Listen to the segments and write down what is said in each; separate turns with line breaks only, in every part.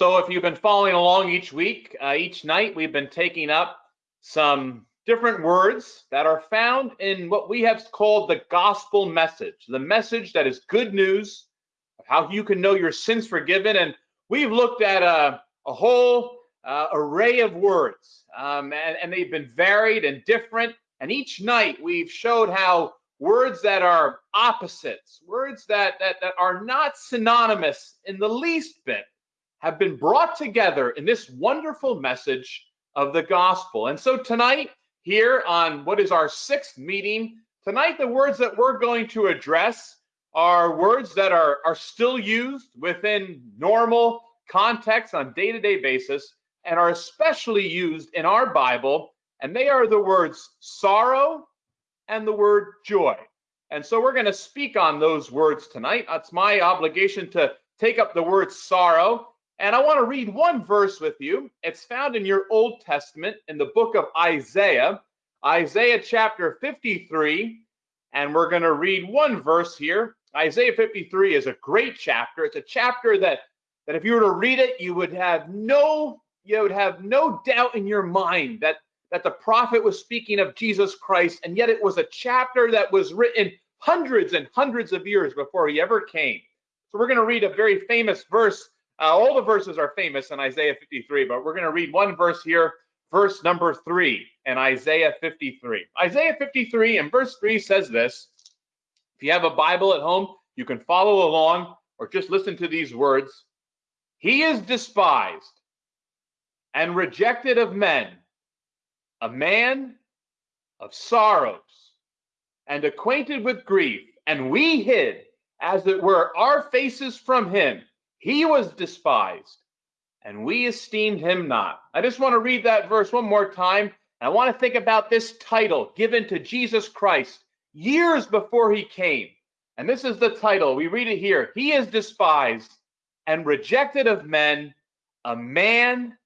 So if you've been following along each week, uh, each night, we've been taking up some different words that are found in what we have called the gospel message, the message that is good news how you can know your sins forgiven. And we've looked at a, a whole uh, array of words, um, and, and they've been varied and different. And each night we've showed how words that are opposites, words that, that, that are not synonymous in the least bit, have been brought together in this wonderful message of the gospel. And so tonight, here on what is our sixth meeting, tonight the words that we're going to address are words that are, are still used within normal context on day-to-day basis and are especially used in our Bible, and they are the words sorrow and the word joy. And so we're going to speak on those words tonight. It's my obligation to take up the word sorrow and I want to read one verse with you. It's found in your Old Testament in the book of Isaiah, Isaiah chapter 53. And we're going to read one verse here. Isaiah 53 is a great chapter. It's a chapter that, that if you were to read it, you would have no, you would have no doubt in your mind that, that the prophet was speaking of Jesus Christ. And yet it was a chapter that was written hundreds and hundreds of years before he ever came. So we're going to read a very famous verse uh, all the verses are famous in Isaiah 53, but we're going to read one verse here, verse number three in Isaiah 53. Isaiah 53 and verse three says this. If you have a Bible at home, you can follow along or just listen to these words. He is despised and rejected of men, a man of sorrows and acquainted with grief, and we hid, as it were, our faces from him. He was despised, and we esteemed him not. I just want to read that verse one more time. I want to think about this title given to Jesus Christ years before he came. And this is the title. We read it here. He is despised and rejected of men, a man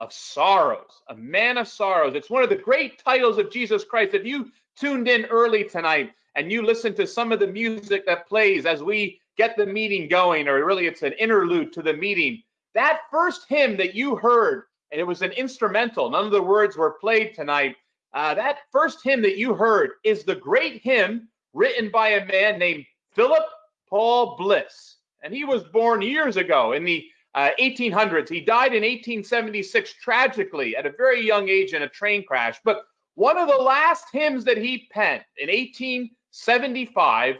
of sorrows, a man of sorrows. It's one of the great titles of Jesus Christ. If you tuned in early tonight and you listened to some of the music that plays as we get the meeting going, or really it's an interlude to the meeting. That first hymn that you heard, and it was an instrumental, none of the words were played tonight. Uh, that first hymn that you heard is the great hymn written by a man named Philip Paul Bliss. And he was born years ago in the uh, 1800s. He died in 1876 tragically at a very young age in a train crash. But one of the last hymns that he penned in 1875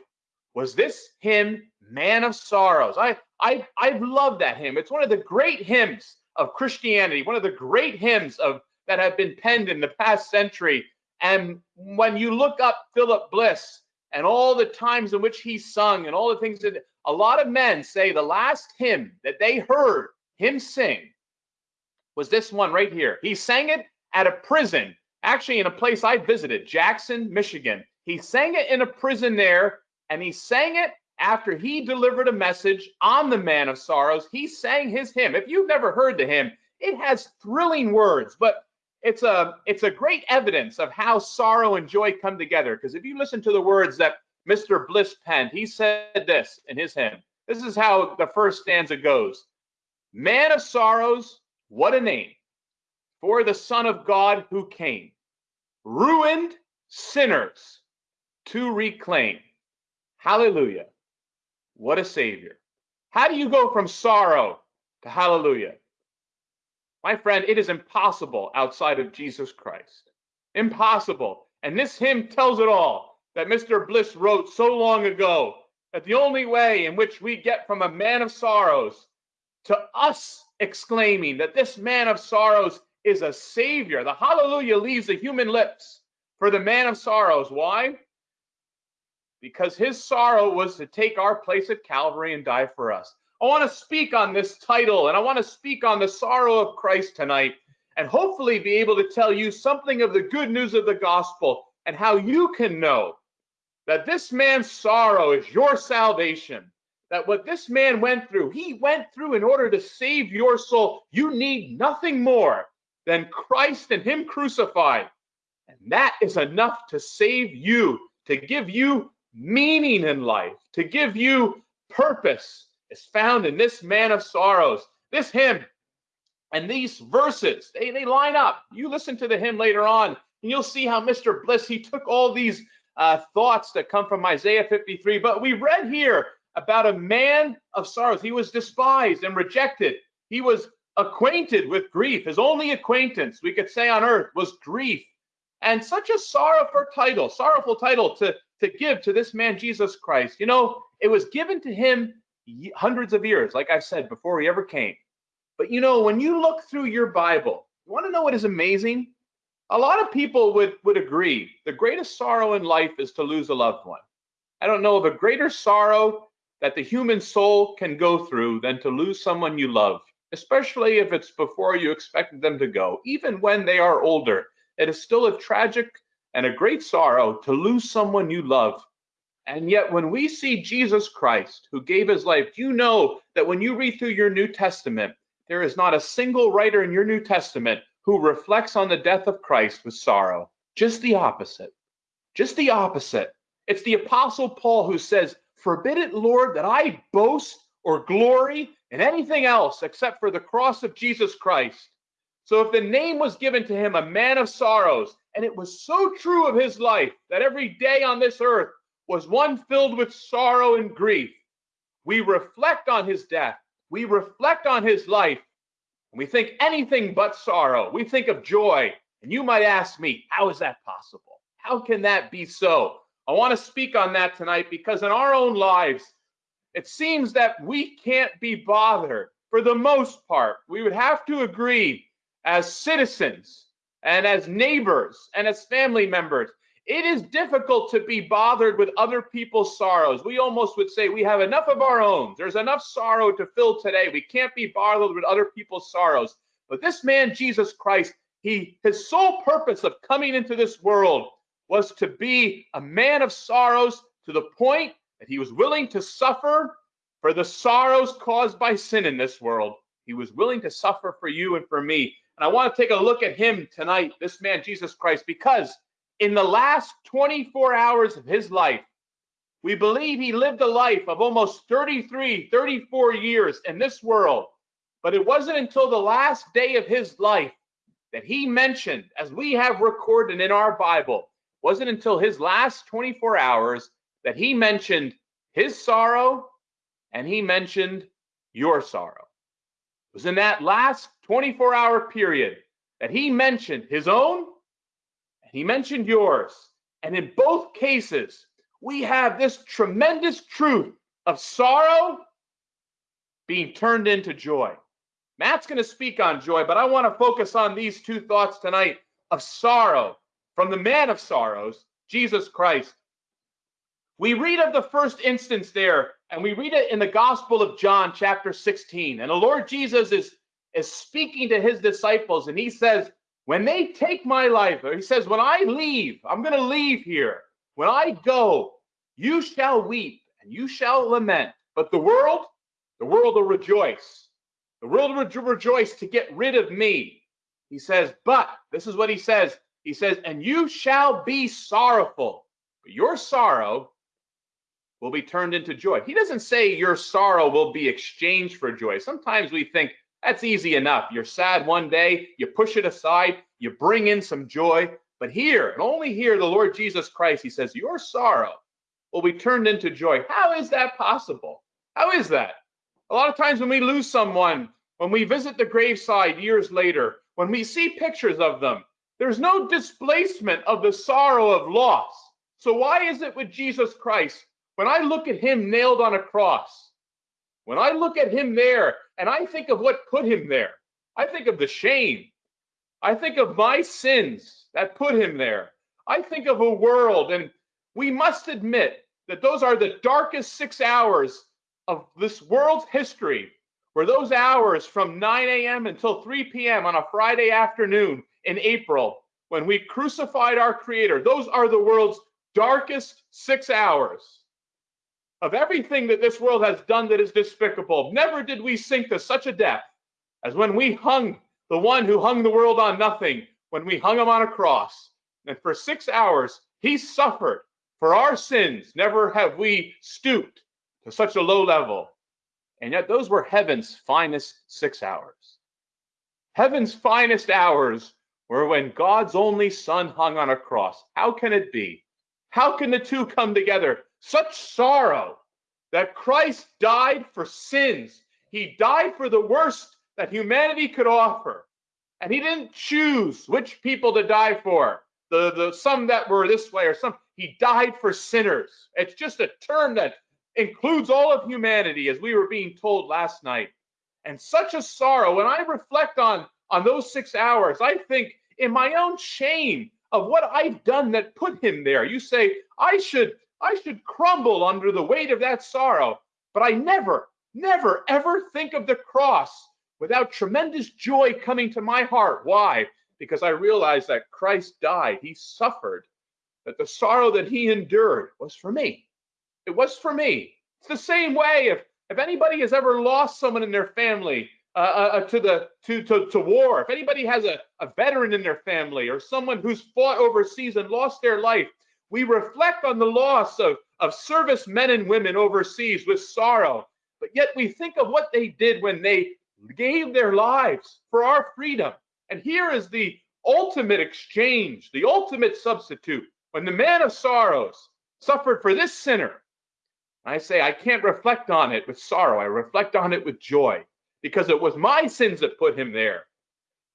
was this hymn Man of Sorrows. I I I've loved that hymn. It's one of the great hymns of Christianity, one of the great hymns of that have been penned in the past century. And when you look up Philip Bliss and all the times in which he sung and all the things that a lot of men say the last hymn that they heard him sing was this one right here. He sang it at a prison, actually in a place I visited, Jackson, Michigan. He sang it in a prison there, and he sang it after he delivered a message on the man of sorrows, he sang his hymn. If you've never heard the hymn, it has thrilling words, but it's a it's a great evidence of how sorrow and joy come together. Because if you listen to the words that Mr. Bliss penned, he said this in his hymn. This is how the first stanza goes. Man of sorrows, what a name for the Son of God who came, ruined sinners to reclaim. Hallelujah. What a savior. How do you go from sorrow to hallelujah? My friend, it is impossible outside of Jesus Christ. Impossible. And this hymn tells it all that Mr. Bliss wrote so long ago that the only way in which we get from a man of sorrows to us exclaiming that this man of sorrows is a savior, the hallelujah leaves the human lips for the man of sorrows. Why? Because his sorrow was to take our place at Calvary and die for us. I want to speak on this title and I want to speak on the sorrow of Christ tonight and hopefully be able to tell you something of the good news of the gospel and how you can know that this man's sorrow is your salvation. That what this man went through, he went through in order to save your soul. You need nothing more than Christ and Him crucified. And that is enough to save you, to give you meaning in life, to give you purpose, is found in this man of sorrows. This hymn and these verses, they, they line up. You listen to the hymn later on, and you'll see how Mr. Bliss, he took all these uh, thoughts that come from Isaiah 53. But we read here about a man of sorrows. He was despised and rejected. He was acquainted with grief. His only acquaintance, we could say on earth, was grief. And such a sorrowful title, sorrowful title to, to give to this man, Jesus Christ. You know, it was given to him hundreds of years, like I said, before he ever came. But you know, when you look through your Bible, you want to know what is amazing? A lot of people would, would agree the greatest sorrow in life is to lose a loved one. I don't know of a greater sorrow that the human soul can go through than to lose someone you love, especially if it's before you expected them to go, even when they are older. It is still a tragic and a great sorrow to lose someone you love. And yet, when we see Jesus Christ, who gave his life, you know that when you read through your New Testament, there is not a single writer in your New Testament who reflects on the death of Christ with sorrow. Just the opposite. Just the opposite. It's the Apostle Paul who says, Forbid it, Lord, that I boast or glory in anything else except for the cross of Jesus Christ. So if the name was given to him, a man of sorrows, and it was so true of his life that every day on this earth was one filled with sorrow and grief, we reflect on his death, we reflect on his life, and we think anything but sorrow. We think of joy. And you might ask me, how is that possible? How can that be so? I want to speak on that tonight because in our own lives, it seems that we can't be bothered for the most part. We would have to agree as citizens and as neighbors and as family members. It is difficult to be bothered with other people's sorrows. We almost would say we have enough of our own. There's enough sorrow to fill today. We can't be bothered with other people's sorrows. But this man, Jesus Christ, he his sole purpose of coming into this world was to be a man of sorrows to the point that he was willing to suffer for the sorrows caused by sin in this world. He was willing to suffer for you and for me. And I want to take a look at him tonight, this man, Jesus Christ, because in the last 24 hours of his life, we believe he lived a life of almost 33, 34 years in this world. But it wasn't until the last day of his life that he mentioned, as we have recorded in our Bible, wasn't until his last 24 hours that he mentioned his sorrow and he mentioned your sorrow. Was in that last 24 hour period that he mentioned his own and he mentioned yours. And in both cases, we have this tremendous truth of sorrow being turned into joy. Matt's going to speak on joy, but I want to focus on these two thoughts tonight of sorrow from the man of sorrows, Jesus Christ. We read of the first instance there, and we read it in the Gospel of John, chapter 16. And the Lord Jesus is, is speaking to his disciples, and he says, When they take my life, or he says, When I leave, I'm going to leave here. When I go, you shall weep and you shall lament. But the world, the world will rejoice. The world will rejoice to get rid of me. He says, But this is what he says he says, and you shall be sorrowful, but your sorrow will be turned into joy. He doesn't say your sorrow will be exchanged for joy. Sometimes we think that's easy enough. You're sad one day, you push it aside, you bring in some joy. But here, and only here, the Lord Jesus Christ, he says, your sorrow will be turned into joy. How is that possible? How is that? A lot of times when we lose someone, when we visit the graveside years later, when we see pictures of them, there's no displacement of the sorrow of loss. So, why is it with Jesus Christ, when I look at him nailed on a cross, when I look at him there and I think of what put him there, I think of the shame. I think of my sins that put him there. I think of a world, and we must admit that those are the darkest six hours of this world's history, where those hours from 9 a.m. until 3 p.m. on a Friday afternoon in April when we crucified our Creator. Those are the world's darkest six hours of everything that this world has done that is despicable. Never did we sink to such a depth as when we hung the one who hung the world on nothing, when we hung him on a cross. And for six hours, he suffered for our sins. Never have we stooped to such a low level. And yet, those were heaven's finest six hours. Heaven's finest hours were when God's only Son hung on a cross. How can it be? How can the two come together? Such sorrow that Christ died for sins. He died for the worst that humanity could offer. And he didn't choose which people to die for. The, the some that were this way or some he died for sinners. It's just a term that includes all of humanity, as we were being told last night. And such a sorrow. When I reflect on on those six hours, I think in my own shame of what I've done that put him there. You say, I should, I should crumble under the weight of that sorrow. But I never, never, ever think of the cross without tremendous joy coming to my heart. Why? Because I realize that Christ died, he suffered, that the sorrow that he endured was for me. It was for me. It's the same way if, if anybody has ever lost someone in their family, uh, uh, uh, to the to, to to war. If anybody has a, a veteran in their family or someone who's fought overseas and lost their life, we reflect on the loss of, of service men and women overseas with sorrow. But yet we think of what they did when they gave their lives for our freedom. And here is the ultimate exchange, the ultimate substitute. When the man of sorrows suffered for this sinner, I say, I can't reflect on it with sorrow. I reflect on it with joy because it was my sins that put him there.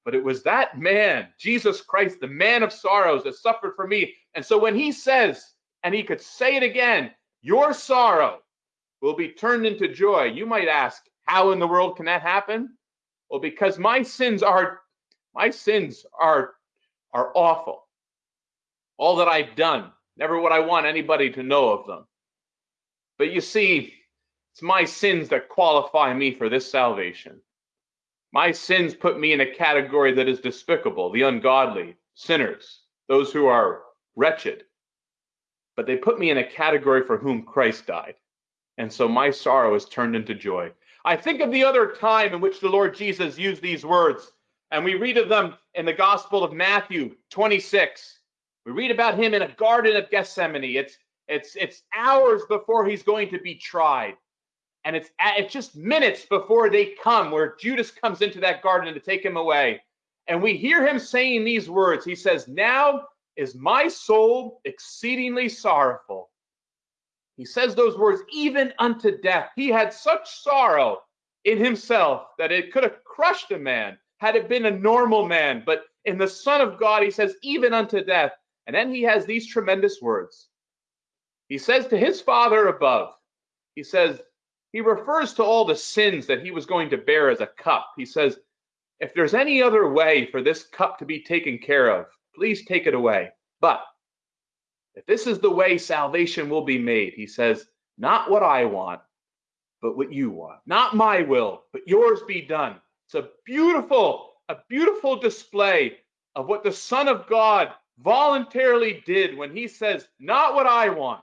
But it was that man, Jesus Christ, the man of sorrows, that suffered for me. And so when he says, and he could say it again, your sorrow will be turned into joy, you might ask, how in the world can that happen? Well, because my sins are my sins are are awful. All that I've done, never would I want anybody to know of them. But you see, it's my sins that qualify me for this salvation. My sins put me in a category that is despicable, the ungodly, sinners, those who are wretched. But they put me in a category for whom Christ died. And so my sorrow is turned into joy. I think of the other time in which the Lord Jesus used these words, and we read of them in the Gospel of Matthew 26. We read about him in a garden of Gethsemane. It's it's it's hours before he's going to be tried and it's it's just minutes before they come where Judas comes into that garden to take him away. And we hear him saying these words. He says, "Now is my soul exceedingly sorrowful." He says those words even unto death. He had such sorrow in himself that it could have crushed a man had it been a normal man, but in the Son of God, he says, even unto death. And then he has these tremendous words. He says to his Father above, he says, he refers to all the sins that he was going to bear as a cup. He says, if there's any other way for this cup to be taken care of, please take it away. But if this is the way salvation will be made, he says, not what I want, but what you want. Not my will, but yours be done. It's a beautiful, a beautiful display of what the Son of God voluntarily did when he says, not what I want,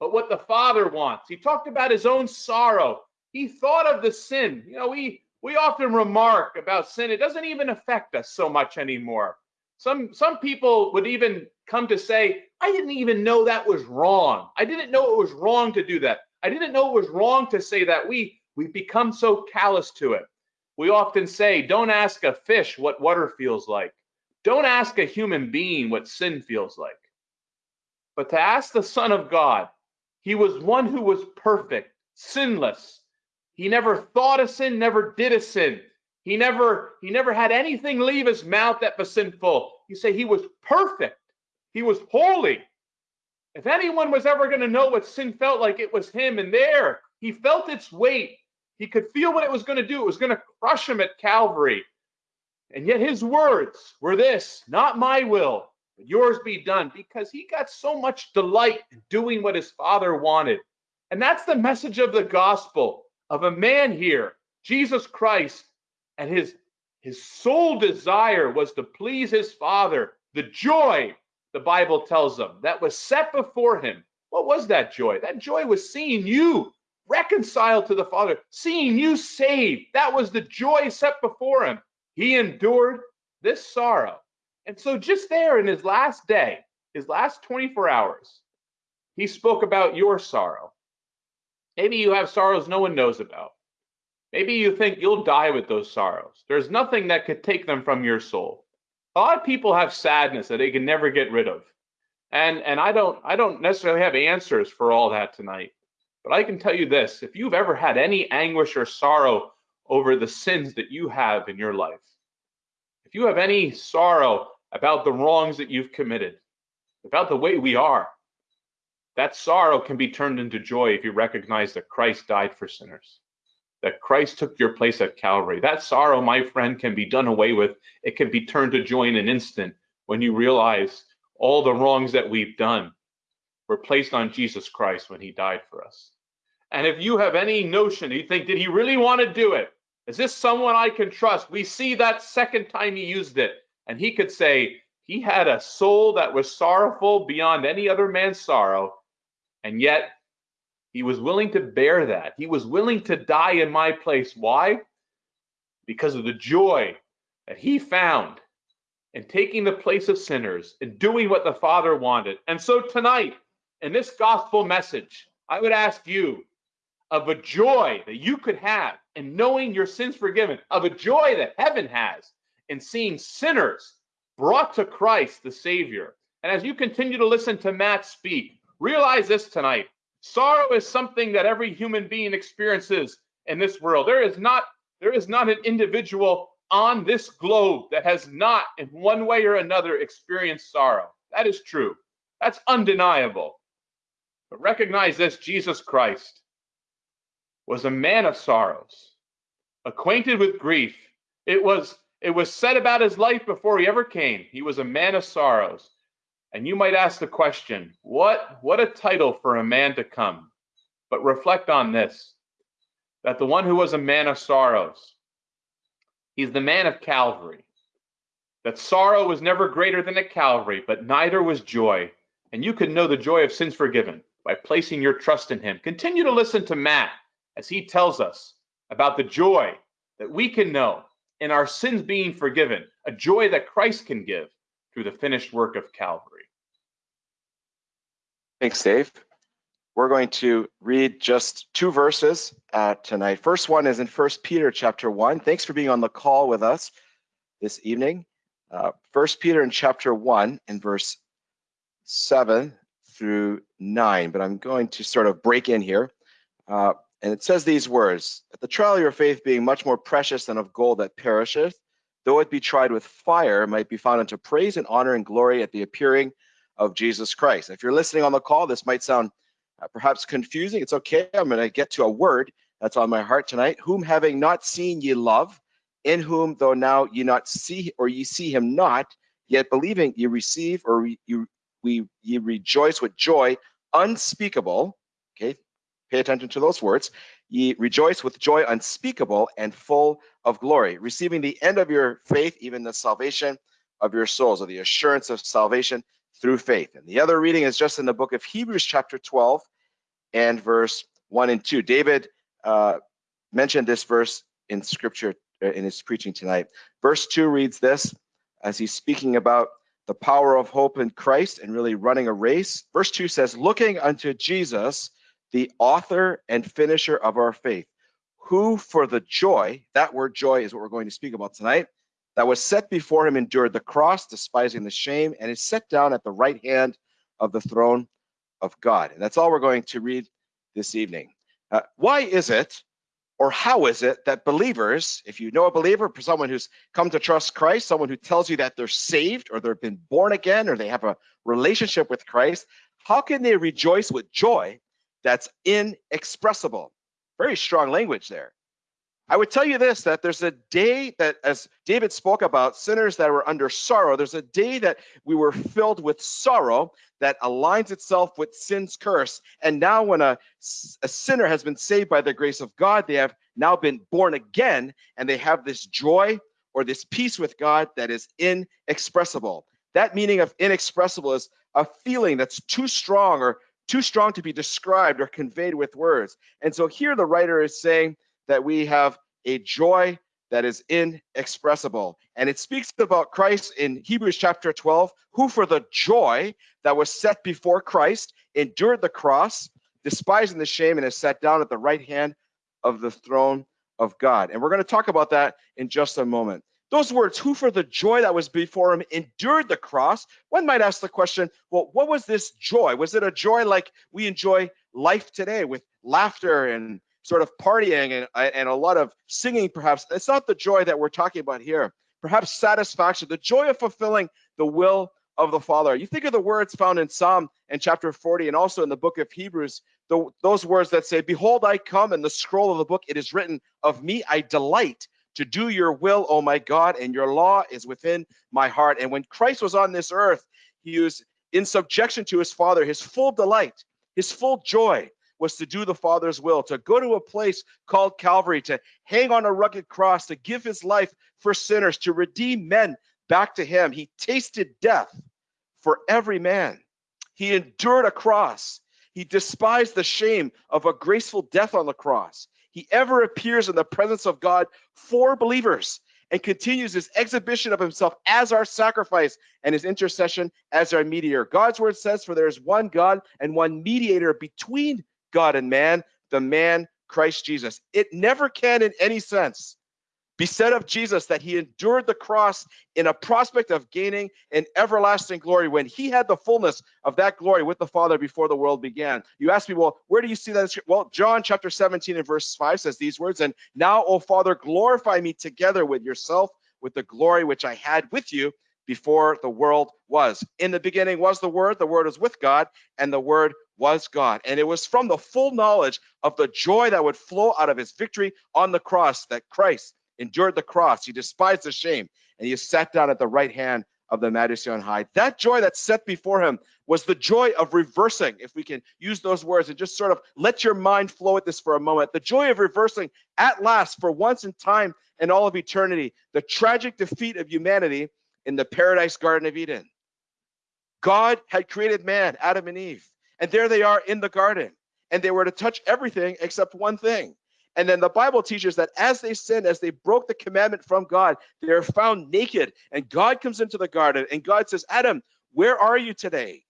but what the Father wants. He talked about his own sorrow. He thought of the sin. You know, we we often remark about sin. It doesn't even affect us so much anymore. Some some people would even come to say, I didn't even know that was wrong. I didn't know it was wrong to do that. I didn't know it was wrong to say that. We we've become so callous to it. We often say, don't ask a fish what water feels like. Don't ask a human being what sin feels like. But to ask the Son of God, he was one who was perfect, sinless. He never thought a sin, never did a sin. He never he never had anything leave his mouth that was sinful. You say he was perfect. He was holy. If anyone was ever going to know what sin felt like, it was him. And there, he felt its weight. He could feel what it was going to do. It was going to crush him at Calvary. And yet his words were this not my will, yours be done because he got so much delight in doing what his father wanted. And that's the message of the gospel of a man here, Jesus Christ, and his his sole desire was to please his father. The joy, the Bible tells him, that was set before him. What was that joy? That joy was seeing you reconciled to the Father, seeing you saved. That was the joy set before him. He endured this sorrow and so, just there in his last day, his last 24 hours, he spoke about your sorrow. Maybe you have sorrows no one knows about. Maybe you think you'll die with those sorrows. There's nothing that could take them from your soul. A lot of people have sadness that they can never get rid of. And and I don't I don't necessarily have answers for all that tonight. But I can tell you this, if you've ever had any anguish or sorrow over the sins that you have in your life, if you have any sorrow about the wrongs that you've committed, about the way we are, that sorrow can be turned into joy if you recognize that Christ died for sinners, that Christ took your place at Calvary. That sorrow, my friend, can be done away with. It can be turned to joy in an instant when you realize all the wrongs that we've done were placed on Jesus Christ when he died for us. And if you have any notion, you think, did he really want to do it? Is this someone I can trust? We see that second time he used it. And he could say, he had a soul that was sorrowful beyond any other man's sorrow. And yet he was willing to bear that. He was willing to die in my place. Why? Because of the joy that he found in taking the place of sinners and doing what the Father wanted. And so tonight, in this gospel message, I would ask you of a joy that you could have in knowing your sins forgiven, of a joy that heaven has in seeing sinners brought to Christ the Savior. And as you continue to listen to Matt speak, realize this tonight. Sorrow is something that every human being experiences in this world. There is not there is not an individual on this globe that has not, in one way or another, experienced sorrow. That is true. That's undeniable. But recognize this Jesus Christ was a man of sorrows, acquainted with grief. It was it was said about his life before he ever came. He was a man of sorrows. And you might ask the question, what what a title for a man to come. But reflect on this that the one who was a man of sorrows He's the man of Calvary. That sorrow was never greater than at Calvary, but neither was joy. And you can know the joy of sins forgiven by placing your trust in him. Continue to listen to Matt as he tells us about the joy that we can know in our sins being forgiven, a joy that Christ can give through the finished work of Calvary.
Thanks, Dave. We're going to read just two verses uh, tonight. First one is in First Peter chapter 1. Thanks for being on the call with us this evening. Uh, First Peter in chapter 1 in verse 7 through 9, but I'm going to sort of break in here. Uh, and it says these words, At the trial of your faith being much more precious than of gold that perisheth, though it be tried with fire, might be found unto praise and honor and glory at the appearing of Jesus Christ. If you're listening on the call, this might sound uh, perhaps confusing. It's okay. I'm going to get to a word that's on my heart tonight. Whom having not seen ye love, in whom though now ye not see or ye see him not, yet believing ye receive or you we ye rejoice with joy unspeakable. Okay, pay attention to those words. Ye rejoice with joy unspeakable and full of glory, receiving the end of your faith, even the salvation of your souls, or the assurance of salvation through faith. And the other reading is just in the book of Hebrews, chapter 12, and verse 1 and 2. David uh, mentioned this verse in scripture uh, in his preaching tonight. Verse 2 reads this as he's speaking about the power of hope in Christ and really running a race. Verse 2 says, Looking unto Jesus, the author and finisher of our faith, who for the joy, that word joy is what we're going to speak about tonight, that was set before him endured the cross, despising the shame, and is set down at the right hand of the throne of God. And that's all we're going to read this evening. Uh, why is it, or how is it, that believers, if you know a believer, for someone who's come to trust Christ, someone who tells you that they're saved, or they've been born again, or they have a relationship with Christ, how can they rejoice with joy that's inexpressible? Very strong language there. I would tell you this that there's a day that, as David spoke about, sinners that were under sorrow, there's a day that we were filled with sorrow that aligns itself with sin's curse. And now, when a, a sinner has been saved by the grace of God, they have now been born again and they have this joy or this peace with God that is inexpressible. That meaning of inexpressible is a feeling that's too strong or too strong to be described or conveyed with words. And so here the writer is saying, that we have a joy that is inexpressible. And it speaks about Christ in Hebrews chapter 12, who for the joy that was set before Christ endured the cross, despising the shame, and is sat down at the right hand of the throne of God. And we're going to talk about that in just a moment. Those words, who for the joy that was before him endured the cross. One might ask the question, well, what was this joy? Was it a joy like we enjoy life today with laughter and sort of partying and, uh, and a lot of singing, perhaps? It's not the joy that we're talking about here. Perhaps satisfaction, the joy of fulfilling the will of the Father. You think of the words found in Psalm and chapter 40 and also in the book of Hebrews, the, those words that say, Behold, I come, and the scroll of the book it is written, Of me I delight to do your will, oh my God, and your law is within my heart. And when Christ was on this earth, he was in subjection to his Father. His full delight, his full joy was to do the Father's will, to go to a place called Calvary, to hang on a rugged cross, to give his life for sinners, to redeem men back to him. He tasted death for every man. He endured a cross. He despised the shame of a graceful death on the cross. He ever appears in the presence of God for believers and continues his exhibition of himself as our sacrifice and his intercession as our mediator. God's word says, For there is one God and one mediator between God and man, the man Christ Jesus. It never can, in any sense, be said of Jesus that he endured the cross in a prospect of gaining an everlasting glory when he had the fullness of that glory with the Father before the world began. You ask me, well, where do you see that? Well, John chapter 17 and verse 5 says these words, and now, O Father, glorify me together with yourself with the glory which I had with you before the world was. In the beginning was the Word, the Word was with God, and the Word was God. And it was from the full knowledge of the joy that would flow out of his victory on the cross that Christ endured the cross. He despised the shame, and he sat down at the right hand of the majesty on high. That joy that set before him was the joy of reversing, if we can use those words and just sort of let your mind flow at this for a moment. The joy of reversing at last, for once in time and all of eternity, the tragic defeat of humanity in the paradise garden of Eden. God had created man, Adam and Eve, and there they are in the garden, and they were to touch everything except one thing and then the Bible teaches that as they sinned, as they broke the commandment from God, they are found naked. And God comes into the garden and God says, Adam, where are you today?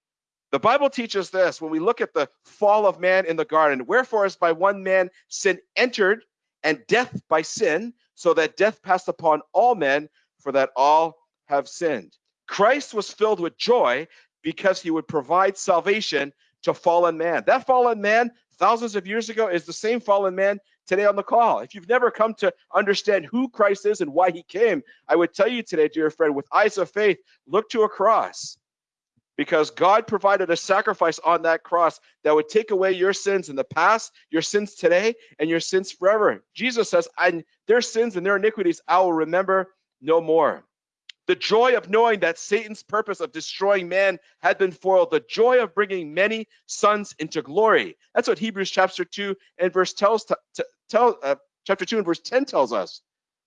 The Bible teaches this when we look at the fall of man in the garden. Wherefore, as by one man sin entered, and death by sin, so that death passed upon all men, for that all have sinned. Christ was filled with joy because he would provide salvation to fallen man. That fallen man, thousands of years ago, is the same fallen man today on the call. If you've never come to understand who Christ is and why he came, I would tell you today, dear friend, with eyes of faith, look to a cross because God provided a sacrifice on that cross that would take away your sins in the past, your sins today, and your sins forever. Jesus says, "I their sins and their iniquities I will remember no more." The joy of knowing that Satan's purpose of destroying man had been foiled, the joy of bringing many sons into glory. That's what Hebrews chapter 2 and verse tells tell, uh, chapter 2 and verse 10 tells us.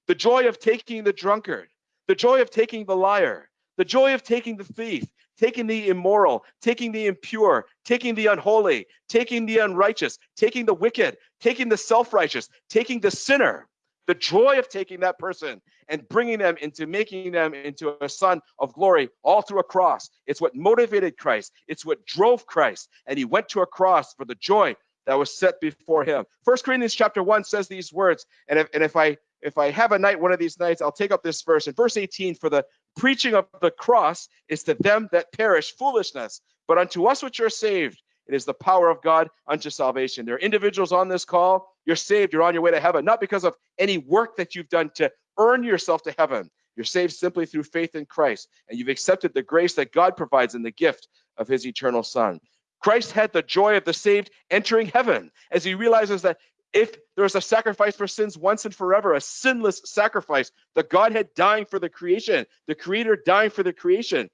The joy of taking the drunkard, the joy of taking the liar, the joy of taking the thief, taking the immoral, taking the impure, taking the unholy, taking the unrighteous, taking the wicked, taking the self righteous, taking the sinner, the joy of taking that person and bringing them into making them into a son of glory all through a cross. It's what motivated Christ, it's what drove Christ. And he went to a cross for the joy that was set before him. First Corinthians chapter 1 says these words, and if, and if I if I have a night one of these nights, I'll take up this verse. In verse 18, for the preaching of the cross is to them that perish foolishness, but unto us which are saved, it is the power of God unto salvation. There are individuals on this call, you're saved, you're on your way to heaven, not because of any work that you've done to earn yourself to heaven. You're saved simply through faith in Christ, and you've accepted the grace that God provides in the gift of his eternal Son. Christ had the joy of the saved entering heaven as he realizes that if there's a sacrifice for sins once and forever, a sinless sacrifice, the Godhead dying for the creation, the Creator dying for the creation,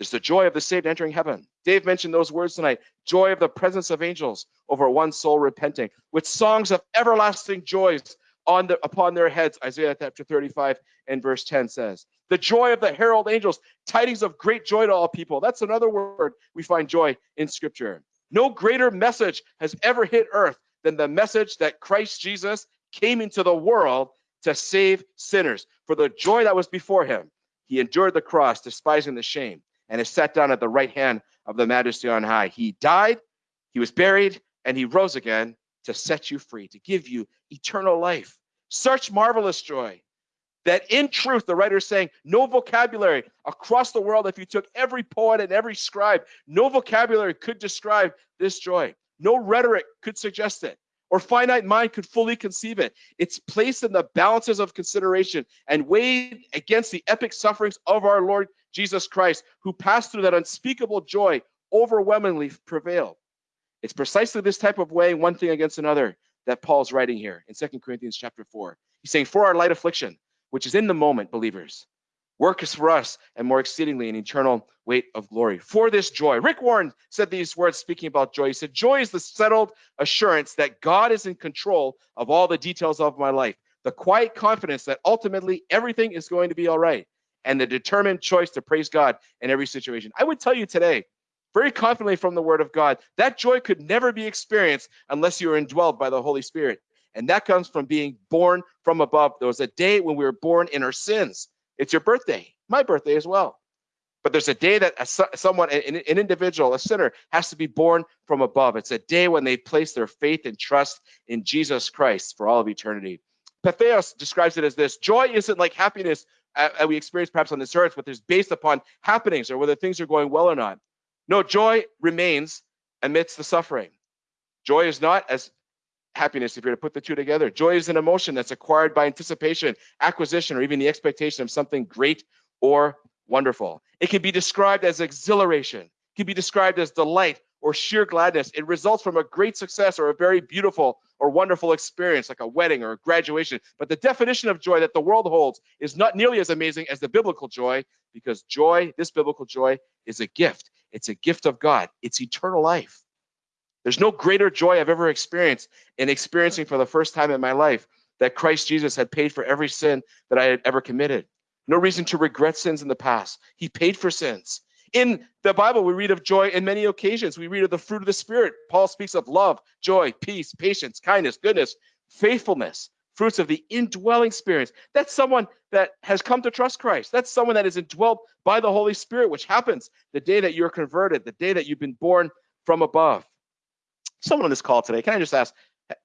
there's the joy of the saved entering heaven. Dave mentioned those words tonight joy of the presence of angels over one soul repenting, with songs of everlasting joys on the, upon their heads, Isaiah chapter 35 and verse 10 says. The joy of the herald angels, tidings of great joy to all people. That's another word we find joy in scripture. No greater message has ever hit earth than the message that Christ Jesus came into the world to save sinners. For the joy that was before him, he endured the cross, despising the shame, and is sat down at the right hand of the majesty on high. He died, he was buried, and he rose again to set you free, to give you eternal life. Such marvelous joy that in truth, the writer is saying, no vocabulary across the world, if you took every poet and every scribe, no vocabulary could describe this joy. No rhetoric could suggest it, or finite mind could fully conceive it. It's placed in the balances of consideration and weighed against the epic sufferings of our Lord Jesus Christ, who passed through that unspeakable joy, overwhelmingly prevailed. It's precisely this type of weighing one thing against another that Paul's writing here in Second Corinthians chapter 4. He's saying, For our light affliction, which is in the moment, believers. Work is for us and more exceedingly an eternal weight of glory. For this joy, Rick Warren said these words speaking about joy. He said, Joy is the settled assurance that God is in control of all the details of my life, the quiet confidence that ultimately everything is going to be all right, and the determined choice to praise God in every situation. I would tell you today, very confidently from the word of God, that joy could never be experienced unless you are indwelled by the Holy Spirit. And that comes from being born from above. There was a day when we were born in our sins. It's your birthday, my birthday as well. But there's a day that a, someone, an, an individual, a sinner, has to be born from above. It's a day when they place their faith and trust in Jesus Christ for all of eternity. Patheos describes it as this joy isn't like happiness uh, we experience perhaps on this earth, but it's based upon happenings or whether things are going well or not. No, joy remains amidst the suffering. Joy is not, as happiness if you're to put the two together. Joy is an emotion that's acquired by anticipation, acquisition, or even the expectation of something great or wonderful. It can be described as exhilaration, it can be described as delight or sheer gladness. It results from a great success or a very beautiful or wonderful experience, like a wedding or a graduation. But the definition of joy that the world holds is not nearly as amazing as the biblical joy, because joy, this biblical joy, is a gift. It's a gift of God, it's eternal life. There's no greater joy I've ever experienced in experiencing for the first time in my life that Christ Jesus had paid for every sin that I had ever committed. No reason to regret sins in the past. He paid for sins. In the Bible, we read of joy in many occasions. We read of the fruit of the Spirit. Paul speaks of love, joy, peace, patience, kindness, goodness, faithfulness, fruits of the indwelling spirit. That's someone that has come to trust Christ. That's someone that is indwelt by the Holy Spirit, which happens the day that you're converted, the day that you've been born from above someone on this call today, can I just ask,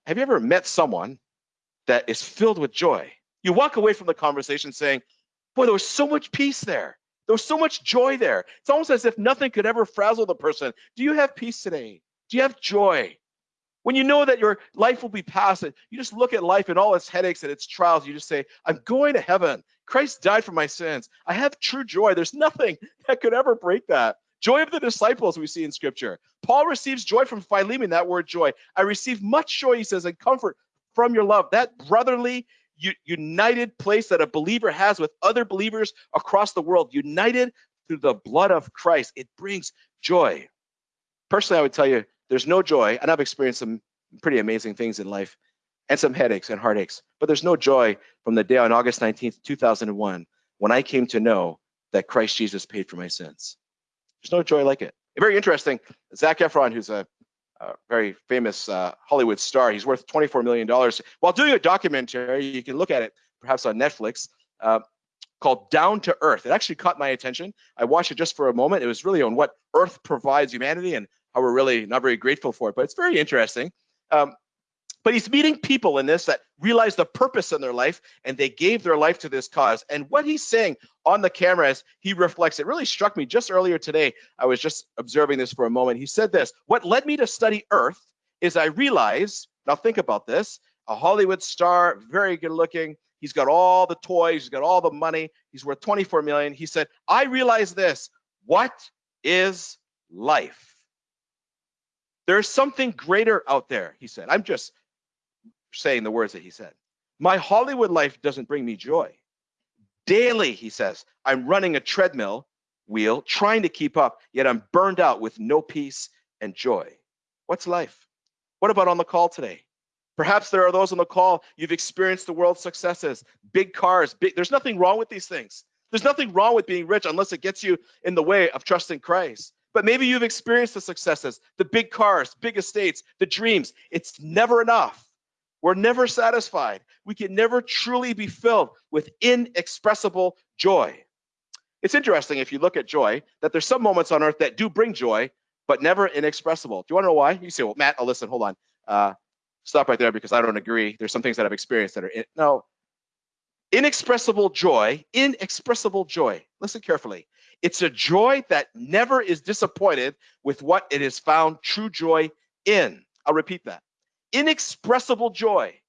have you ever met someone that is filled with joy? You walk away from the conversation saying, boy, there was so much peace there. There was so much joy there. It's almost as if nothing could ever frazzle the person. Do you have peace today? Do you have joy? When you know that your life will be past it, you just look at life and all its headaches and its trials. You just say, I'm going to heaven. Christ died for my sins. I have true joy. There's nothing that could ever break that. Joy of the disciples we see in scripture. Paul receives joy from Philemon, that word joy. I receive much joy, he says, and comfort from your love. That brotherly, united place that a believer has with other believers across the world, united through the blood of Christ, it brings joy. Personally, I would tell you, there's no joy, and I've experienced some pretty amazing things in life and some headaches and heartaches, but there's no joy from the day on August 19th, 2001, when I came to know that Christ Jesus paid for my sins. There's no joy like it. Very interesting. Zac Efron, who's a, a very famous uh, Hollywood star, he's worth $24 million. While doing a documentary, you can look at it perhaps on Netflix, uh, called Down to Earth. It actually caught my attention. I watched it just for a moment. It was really on what Earth provides humanity and how we're really not very grateful for it, but it's very interesting. Um, but he's meeting people in this that realize the purpose in their life and they gave their life to this cause. And what he's saying on the camera as he reflects, it really struck me just earlier today. I was just observing this for a moment. He said this What led me to study Earth is I realized, now think about this, a Hollywood star, very good looking. He's got all the toys, he's got all the money, he's worth 24 million. He said, I realize this. What is life? There's something greater out there, he said. I'm just saying the words that he said. My Hollywood life doesn't bring me joy. Daily, he says, I'm running a treadmill wheel, trying to keep up, yet I'm burned out with no peace and joy. What's life? What about on the call today? Perhaps there are those on the call, you've experienced the world's successes, big cars, big, there's nothing wrong with these things. There's nothing wrong with being rich unless it gets you in the way of trusting Christ. But maybe you've experienced the successes, the big cars, big estates, the dreams. It's never enough. We're never satisfied. We can never truly be filled with inexpressible joy. It's interesting if you look at joy that there's some moments on earth that do bring joy, but never inexpressible. Do you want to know why? You say, well, Matt, oh, listen, hold on. Uh, stop right there because I don't agree. There's some things that I've experienced that are in, no. Inexpressible joy, inexpressible joy. Listen carefully. It's a joy that never is disappointed with what it has found true joy in. I'll repeat that. Inexpressible joy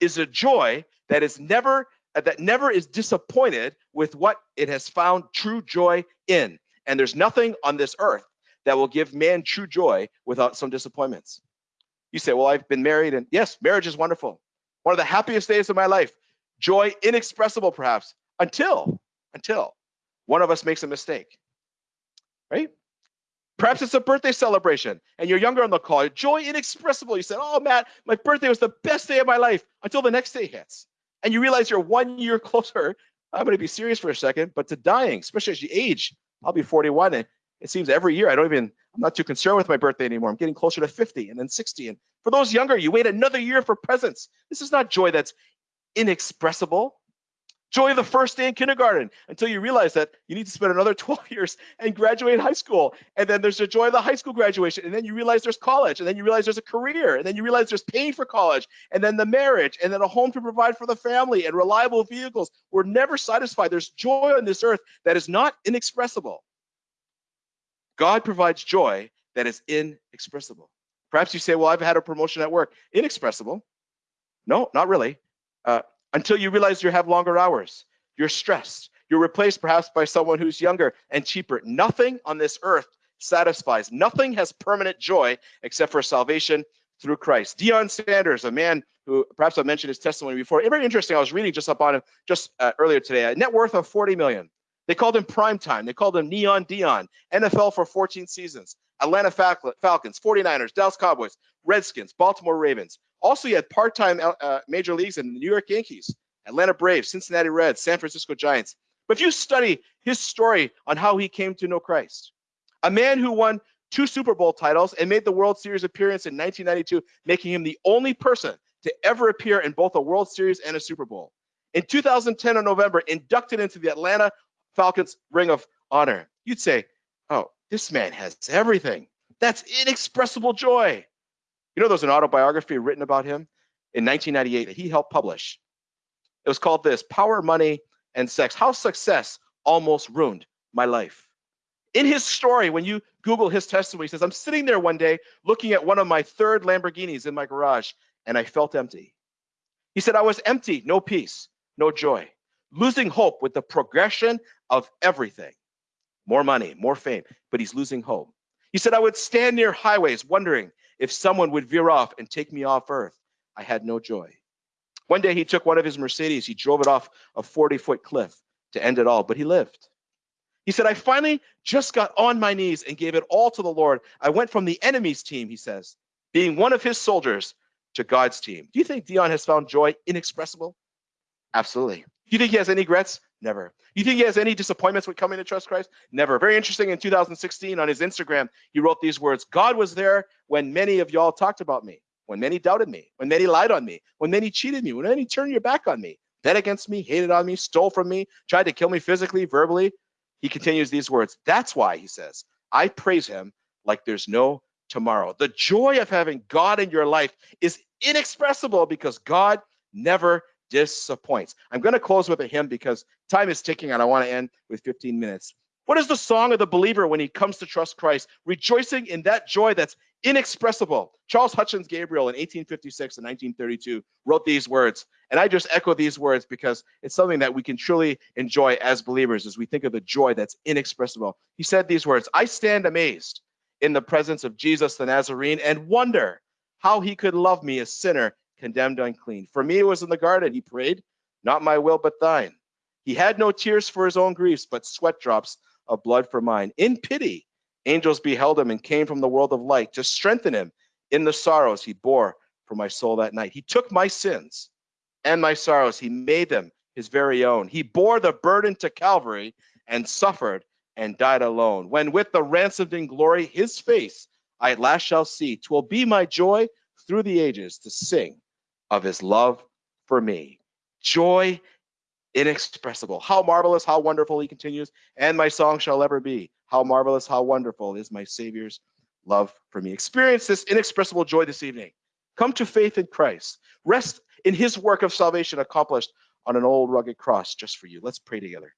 is a joy that is never uh, that never is disappointed with what it has found true joy in. And there's nothing on this earth that will give man true joy without some disappointments. You say, Well, I've been married, and yes, marriage is wonderful. One of the happiest days of my life. Joy inexpressible, perhaps, until, until one of us makes a mistake. Right? Perhaps it's a birthday celebration and you're younger on the call. Joy inexpressible. You said, Oh, Matt, my birthday was the best day of my life until the next day hits. And you realize you're one year closer. I'm going to be serious for a second, but to dying, especially as you age. I'll be 41 and it seems every year I don't even, I'm not too concerned with my birthday anymore. I'm getting closer to 50 and then 60. And for those younger, you wait another year for presents. This is not joy that's inexpressible. Joy the first day in kindergarten until you realize that you need to spend another 12 years and graduate high school. And then there's the joy of the high school graduation. And then you realize there's college. And then you realize there's a career. And then you realize there's paying for college. And then the marriage. And then a home to provide for the family and reliable vehicles. We're never satisfied. There's joy on this earth that is not inexpressible. God provides joy that is inexpressible. Perhaps you say, well, I've had a promotion at work. Inexpressible. No, not really. Uh, until you realize you have longer hours. You're stressed. You're replaced perhaps by someone who's younger and cheaper. Nothing on this earth satisfies. Nothing has permanent joy except for salvation through Christ. Deion Sanders, a man who perhaps I mentioned his testimony before. Very interesting. I was reading just up on him just uh, earlier today. A net worth of 40 million. They called him prime time. They called him Neon Deion. NFL for 14 seasons. Atlanta Falcons, 49ers, Dallas Cowboys, Redskins, Baltimore Ravens. Also, he had part-time uh, major leagues in the New York Yankees, Atlanta Braves, Cincinnati Reds, San Francisco Giants. But if you study his story on how he came to know Christ, a man who won two Super Bowl titles and made the World Series appearance in 1992, making him the only person to ever appear in both a World Series and a Super Bowl. In 2010 in November, inducted into the Atlanta Falcons Ring of Honor. You'd say, oh, this man has everything. That's inexpressible joy. You know, there's an autobiography written about him in 1998 that he helped publish. It was called this Power, Money, and Sex How Success Almost Ruined My Life. In his story, when you Google his testimony, he says, I'm sitting there one day looking at one of my third Lamborghinis in my garage, and I felt empty. He said, I was empty, no peace, no joy losing hope with the progression of everything more money, more fame, but he's losing hope. He said, I would stand near highways wondering if someone would veer off and take me off earth. I had no joy. One day he took one of his Mercedes, he drove it off a 40 foot cliff to end it all, but he lived. He said, I finally just got on my knees and gave it all to the Lord. I went from the enemy's team, he says, being one of his soldiers, to God's team. Do you think Deion has found joy inexpressible? Absolutely. Do you think he has any regrets? Never. You think he has any disappointments with coming to trust Christ? Never. Very interesting. In 2016, on his Instagram, he wrote these words God was there when many of y'all talked about me, when many doubted me, when many lied on me, when many cheated me, when many turned your back on me, bet against me, hated on me, stole from me, tried to kill me physically, verbally. He continues these words. That's why, he says, I praise him like there's no tomorrow. The joy of having God in your life is inexpressible because God never disappoints. I'm going to close with a hymn because time is ticking and I want to end with 15 minutes. What is the song of the believer when he comes to trust Christ, rejoicing in that joy that's inexpressible? Charles Hutchins Gabriel in 1856 and 1932 wrote these words, and I just echo these words because it's something that we can truly enjoy as believers as we think of the joy that's inexpressible. He said these words I stand amazed in the presence of Jesus the Nazarene and wonder how he could love me, a sinner, condemned unclean. For me, it was in the garden. He prayed, Not my will, but thine. He had no tears for his own griefs, but sweat drops of blood for mine. In pity, angels beheld him and came from the world of light to strengthen him in the sorrows he bore for my soul that night. He took my sins and my sorrows, he made them his very own. He bore the burden to Calvary and suffered and died alone. When with the ransomed in glory his face I at last shall see, twill be my joy through the ages to sing of his love for me. Joy inexpressible. How marvelous, how wonderful, he continues, and my song shall ever be. How marvelous, how wonderful is my Savior's love for me. Experience this inexpressible joy this evening. Come to faith in Christ. Rest in his work of salvation accomplished on an old rugged cross just for you. Let's pray together.